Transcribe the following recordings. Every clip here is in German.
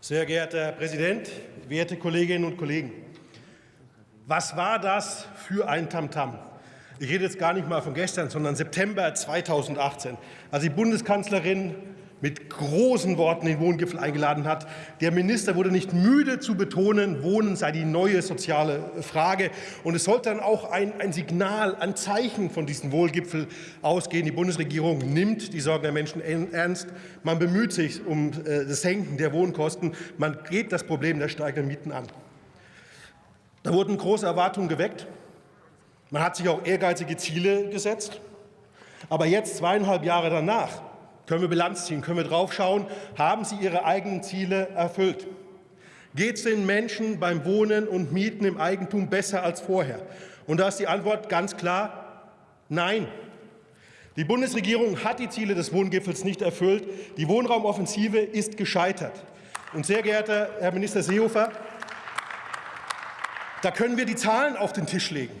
Sehr geehrter Herr Präsident, werte Kolleginnen und Kollegen! Was war das für ein Tamtam? -Tam? Ich rede jetzt gar nicht mal von gestern, sondern September 2018, als die Bundeskanzlerin mit großen Worten den Wohngipfel eingeladen hat. Der Minister wurde nicht müde zu betonen, Wohnen sei die neue soziale Frage. Und es sollte dann auch ein, ein Signal, ein Zeichen von diesem Wohlgipfel ausgehen. Die Bundesregierung nimmt die Sorgen der Menschen ernst. Man bemüht sich um äh, das Senken der Wohnkosten. Man geht das Problem der steigenden Mieten an. Da wurden große Erwartungen geweckt. Man hat sich auch ehrgeizige Ziele gesetzt. Aber jetzt, zweieinhalb Jahre danach, können wir Bilanz ziehen? Können wir draufschauen? Haben Sie Ihre eigenen Ziele erfüllt? Geht es den Menschen beim Wohnen und Mieten im Eigentum besser als vorher? Und da ist die Antwort ganz klar Nein. Die Bundesregierung hat die Ziele des Wohngipfels nicht erfüllt. Die Wohnraumoffensive ist gescheitert. Und sehr geehrter Herr Minister Seehofer, da können wir die Zahlen auf den Tisch legen.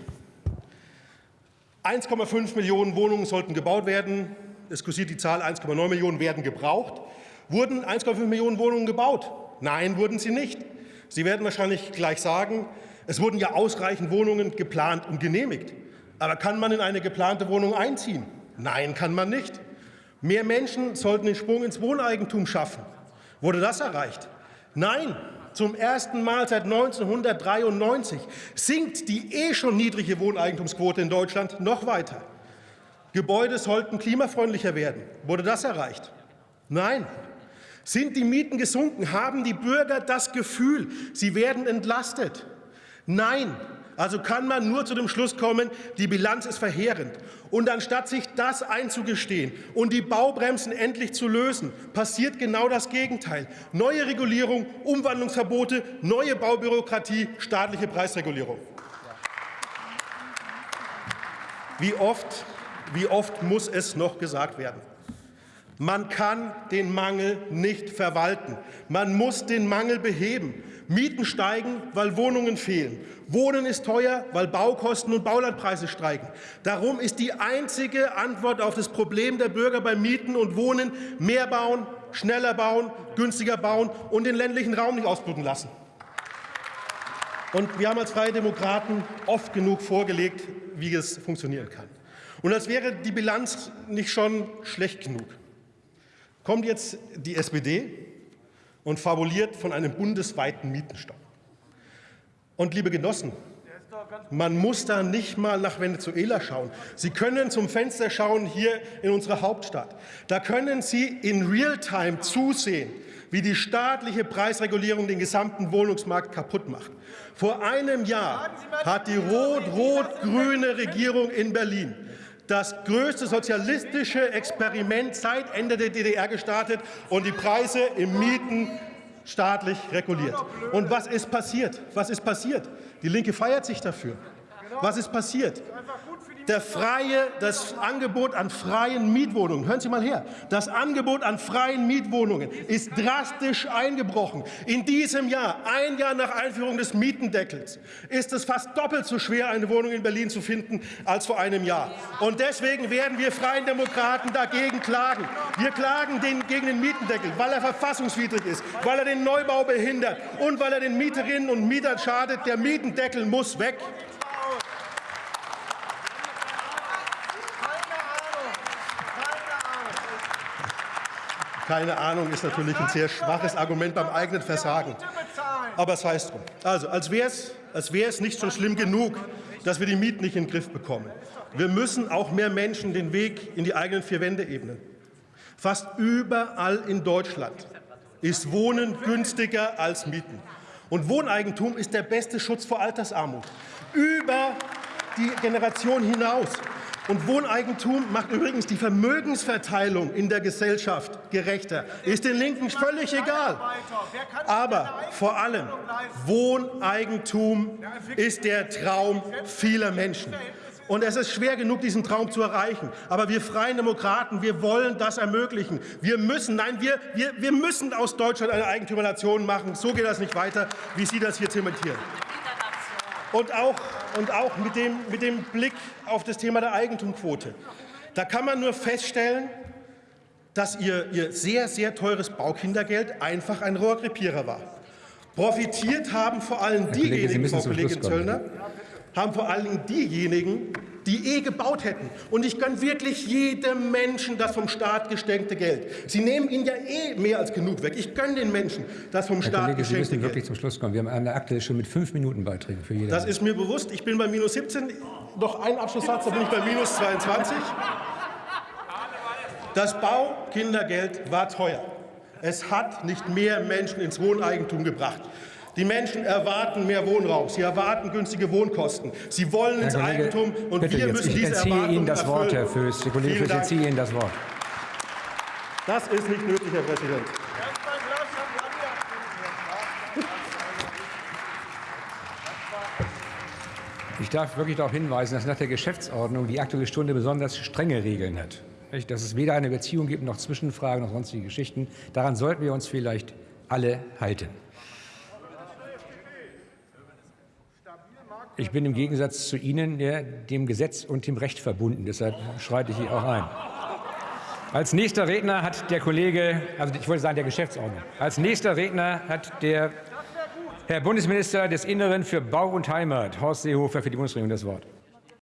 1,5 Millionen Wohnungen sollten gebaut werden es kursiert die Zahl 1,9 Millionen werden gebraucht. Wurden 1,5 Millionen Wohnungen gebaut? Nein, wurden sie nicht. Sie werden wahrscheinlich gleich sagen, es wurden ja ausreichend Wohnungen geplant und genehmigt. Aber kann man in eine geplante Wohnung einziehen? Nein, kann man nicht. Mehr Menschen sollten den Sprung ins Wohneigentum schaffen. Wurde das erreicht? Nein. Zum ersten Mal seit 1993 sinkt die eh schon niedrige Wohneigentumsquote in Deutschland noch weiter. Gebäude sollten klimafreundlicher werden. Wurde das erreicht? Nein. Sind die Mieten gesunken? Haben die Bürger das Gefühl, sie werden entlastet? Nein. Also kann man nur zu dem Schluss kommen, die Bilanz ist verheerend. Und anstatt sich das einzugestehen und die Baubremsen endlich zu lösen, passiert genau das Gegenteil. Neue Regulierung, Umwandlungsverbote, neue Baubürokratie, staatliche Preisregulierung. Wie oft wie oft muss es noch gesagt werden? Man kann den Mangel nicht verwalten. Man muss den Mangel beheben. Mieten steigen, weil Wohnungen fehlen. Wohnen ist teuer, weil Baukosten und Baulandpreise steigen. Darum ist die einzige Antwort auf das Problem der Bürger beim Mieten und Wohnen mehr bauen, schneller bauen, günstiger bauen und den ländlichen Raum nicht ausbluten lassen. Und wir haben als Freie Demokraten oft genug vorgelegt, wie es funktionieren kann. Und als wäre die Bilanz nicht schon schlecht genug, kommt jetzt die SPD und fabuliert von einem bundesweiten Mietenstopp. Und liebe Genossen, man muss da nicht mal nach Venezuela schauen. Sie können zum Fenster schauen hier in unserer Hauptstadt. Da können Sie in Realtime zusehen, wie die staatliche Preisregulierung den gesamten Wohnungsmarkt kaputt macht. Vor einem Jahr hat die rot-rot-grüne Regierung in Berlin das größte sozialistische Experiment seit Ende der DDR gestartet und die Preise im Mieten staatlich reguliert. Und was ist passiert? Was ist passiert? Die Linke feiert sich dafür. Was ist passiert? Freie, das Angebot an freien Mietwohnungen, hören Sie mal her, das Angebot an freien Mietwohnungen ist drastisch eingebrochen. In diesem Jahr, ein Jahr nach Einführung des Mietendeckels, ist es fast doppelt so schwer, eine Wohnung in Berlin zu finden, als vor einem Jahr. Und deswegen werden wir Freien Demokraten dagegen klagen. Wir klagen den, gegen den Mietendeckel, weil er verfassungswidrig ist, weil er den Neubau behindert und weil er den Mieterinnen und Mietern schadet. Der Mietendeckel muss weg. Keine Ahnung ist natürlich ein sehr schwaches Argument beim eigenen Versagen. Aber es heißt drum. Also, als wäre es, als wäre nicht schon schlimm genug, dass wir die Mieten nicht in den Griff bekommen. Wir müssen auch mehr Menschen den Weg in die eigenen vier Wände ebnen. Fast überall in Deutschland ist Wohnen günstiger als Mieten. Und Wohneigentum ist der beste Schutz vor Altersarmut. Über die Generation hinaus. Und Wohneigentum macht übrigens die Vermögensverteilung in der Gesellschaft gerechter. Ist den Linken völlig egal. Aber vor allem, Wohneigentum ist der Traum vieler Menschen. Und es ist schwer genug, diesen Traum zu erreichen. Aber wir Freien Demokraten, wir wollen das ermöglichen. Wir müssen, nein, wir, wir, wir müssen aus Deutschland eine Eigentümernation machen. So geht das nicht weiter, wie Sie das hier zementieren. Und auch, und auch mit, dem, mit dem Blick auf das Thema der Eigentumquote. Da kann man nur feststellen, dass ihr, ihr sehr, sehr teures Baukindergeld einfach ein Rohrkrepierer war. Profitiert haben vor allem diejenigen, Frau Kollegin Zöllner, haben vor allem diejenigen, die eh gebaut hätten. Und ich gönne wirklich jedem Menschen das vom Staat geschenkte Geld. Sie nehmen ihnen ja eh mehr als genug weg. Ich gönne den Menschen das vom Herr Staat Kollege, Sie geschenkte müssen wirklich Geld. zum Schluss kommen. Wir haben eine aktuell schon mit fünf Minuten Beiträgen für jeden. Das ist mir bewusst. Ich bin bei minus 17. Noch ein Abschlusssatz, da bin ich bei minus 22. Das Baukindergeld war teuer. Es hat nicht mehr Menschen ins Wohneigentum gebracht. Die Menschen erwarten mehr Wohnraum. Sie erwarten günstige Wohnkosten. Sie wollen ins Kollege, Eigentum und wir jetzt, müssen ich diese Erwartungen Ihnen das Wort, Herr. Föß. Herr Kollege Föß, ich entziehe Ihnen das Wort. Das ist nicht nötig, Herr Präsident. Ich darf wirklich darauf hinweisen, dass nach der Geschäftsordnung die Aktuelle Stunde besonders strenge Regeln hat. Dass es weder eine Beziehung gibt, noch Zwischenfragen, noch sonstige Geschichten. Daran sollten wir uns vielleicht alle halten. Ich bin im Gegensatz zu Ihnen ja, dem Gesetz und dem Recht verbunden. Deshalb schreite ich hier auch ein. Als nächster Redner hat der Kollege, also ich wollte sagen der Geschäftsordnung, als nächster Redner hat der Herr Bundesminister des Inneren für Bau und Heimat, Horst Seehofer, für die Bundesregierung das Wort.